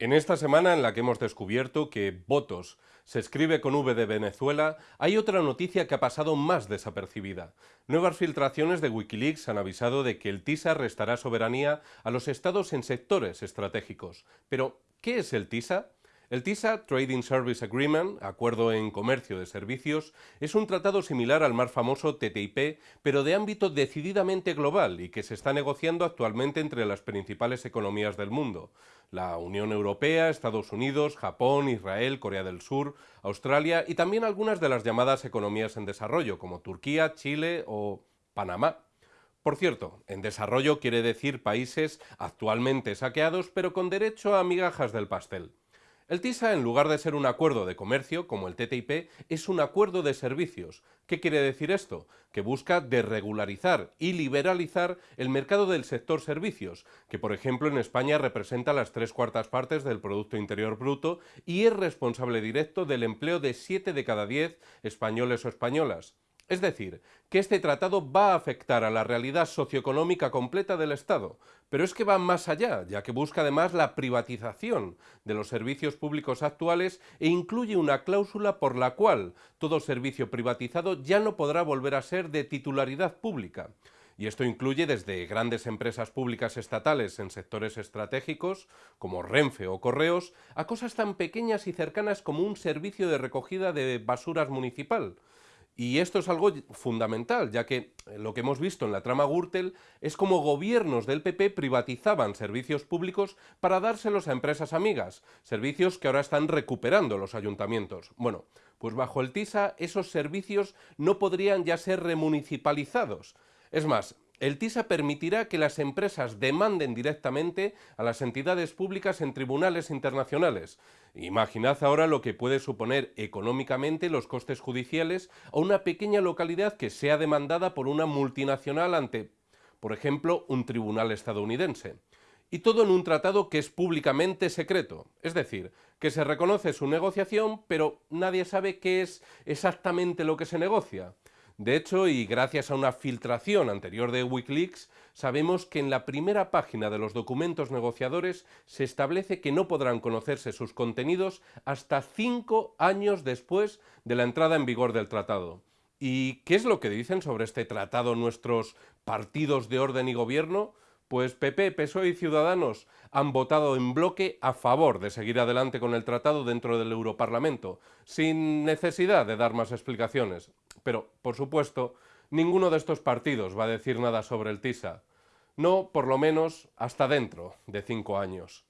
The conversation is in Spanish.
En esta semana en la que hemos descubierto que votos se escribe con V de Venezuela, hay otra noticia que ha pasado más desapercibida. Nuevas filtraciones de Wikileaks han avisado de que el TISA restará soberanía a los estados en sectores estratégicos. Pero, ¿qué es el TISA? El TISA, Trading Service Agreement, Acuerdo en Comercio de Servicios, es un tratado similar al más famoso TTIP, pero de ámbito decididamente global y que se está negociando actualmente entre las principales economías del mundo. La Unión Europea, Estados Unidos, Japón, Israel, Corea del Sur, Australia y también algunas de las llamadas economías en desarrollo, como Turquía, Chile o Panamá. Por cierto, en desarrollo quiere decir países actualmente saqueados pero con derecho a migajas del pastel. El TISA, en lugar de ser un acuerdo de comercio, como el TTIP, es un acuerdo de servicios. ¿Qué quiere decir esto? Que busca desregularizar y liberalizar el mercado del sector servicios, que por ejemplo en España representa las tres cuartas partes del Producto Interior Bruto y es responsable directo del empleo de 7 de cada 10 españoles o españolas. Es decir, que este tratado va a afectar a la realidad socioeconómica completa del Estado, pero es que va más allá, ya que busca además la privatización de los servicios públicos actuales e incluye una cláusula por la cual todo servicio privatizado ya no podrá volver a ser de titularidad pública. Y esto incluye desde grandes empresas públicas estatales en sectores estratégicos, como Renfe o Correos, a cosas tan pequeñas y cercanas como un servicio de recogida de basuras municipal, y esto es algo fundamental, ya que eh, lo que hemos visto en la trama Gürtel es como gobiernos del PP privatizaban servicios públicos para dárselos a empresas amigas, servicios que ahora están recuperando los ayuntamientos. Bueno, pues bajo el TISA esos servicios no podrían ya ser remunicipalizados. Es más, el TISA permitirá que las empresas demanden directamente a las entidades públicas en tribunales internacionales. Imaginad ahora lo que puede suponer económicamente los costes judiciales a una pequeña localidad que sea demandada por una multinacional ante, por ejemplo, un tribunal estadounidense. Y todo en un tratado que es públicamente secreto, es decir, que se reconoce su negociación, pero nadie sabe qué es exactamente lo que se negocia. De hecho, y gracias a una filtración anterior de Wikileaks, sabemos que en la primera página de los documentos negociadores se establece que no podrán conocerse sus contenidos hasta cinco años después de la entrada en vigor del tratado. ¿Y qué es lo que dicen sobre este tratado nuestros partidos de orden y gobierno? Pues PP, PSOE y Ciudadanos han votado en bloque a favor de seguir adelante con el tratado dentro del Europarlamento, sin necesidad de dar más explicaciones. Pero, por supuesto, ninguno de estos partidos va a decir nada sobre el TISA. No, por lo menos, hasta dentro de cinco años.